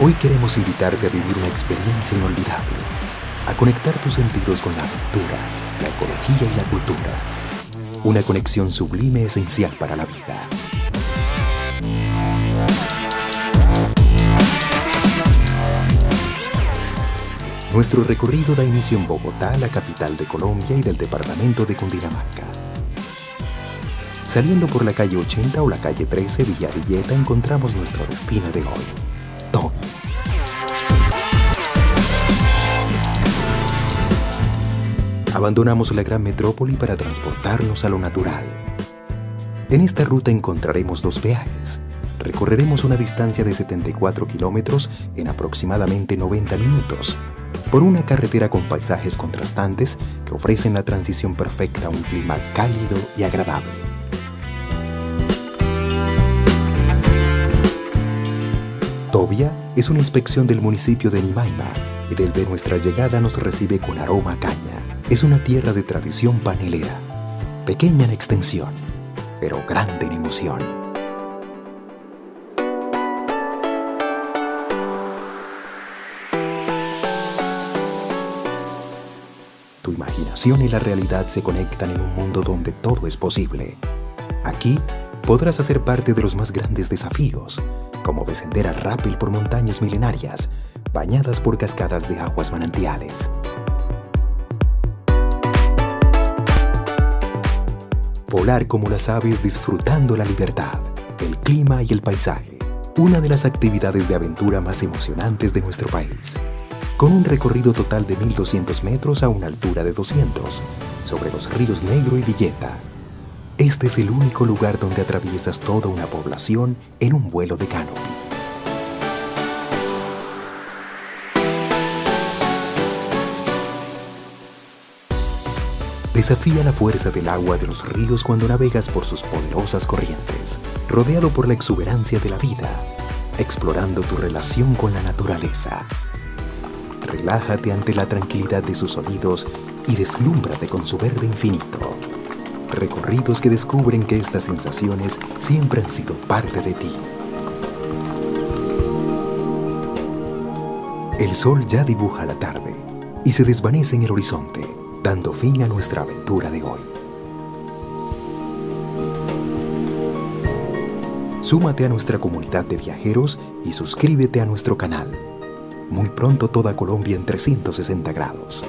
Hoy queremos invitarte a vivir una experiencia inolvidable, a conectar tus sentidos con la aventura, la ecología y la cultura. Una conexión sublime esencial para la vida. Nuestro recorrido da inicio en Bogotá, la capital de Colombia y del departamento de Cundinamarca. Saliendo por la calle 80 o la calle 13 Villavilleta encontramos nuestro destino de hoy, Abandonamos la gran metrópoli para transportarnos a lo natural. En esta ruta encontraremos dos peajes. Recorreremos una distancia de 74 kilómetros en aproximadamente 90 minutos por una carretera con paisajes contrastantes que ofrecen la transición perfecta a un clima cálido y agradable. Tobia es una inspección del municipio de Nimaima y desde nuestra llegada nos recibe con aroma caña. Es una tierra de tradición panelera, pequeña en extensión, pero grande en emoción. Tu imaginación y la realidad se conectan en un mundo donde todo es posible. Aquí podrás hacer parte de los más grandes desafíos, como descender a rápel por montañas milenarias, bañadas por cascadas de aguas manantiales. Volar como las aves disfrutando la libertad, el clima y el paisaje. Una de las actividades de aventura más emocionantes de nuestro país con un recorrido total de 1.200 metros a una altura de 200, sobre los ríos Negro y Villeta. Este es el único lugar donde atraviesas toda una población en un vuelo de canopy. Desafía la fuerza del agua de los ríos cuando navegas por sus poderosas corrientes, rodeado por la exuberancia de la vida, explorando tu relación con la naturaleza Relájate ante la tranquilidad de sus sonidos y deslúmbrate con su verde infinito. Recorridos que descubren que estas sensaciones siempre han sido parte de ti. El sol ya dibuja la tarde y se desvanece en el horizonte, dando fin a nuestra aventura de hoy. Súmate a nuestra comunidad de viajeros y suscríbete a nuestro canal muy pronto toda Colombia en 360 grados.